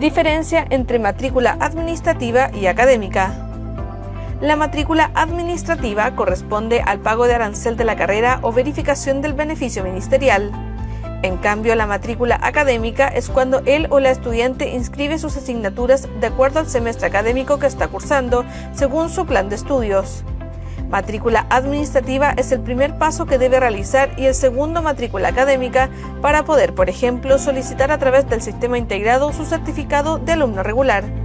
Diferencia entre matrícula administrativa y académica. La matrícula administrativa corresponde al pago de arancel de la carrera o verificación del beneficio ministerial. En cambio, la matrícula académica es cuando él o la estudiante inscribe sus asignaturas de acuerdo al semestre académico que está cursando, según su plan de estudios. Matrícula administrativa es el primer paso que debe realizar y el segundo matrícula académica para poder, por ejemplo, solicitar a través del sistema integrado su certificado de alumno regular.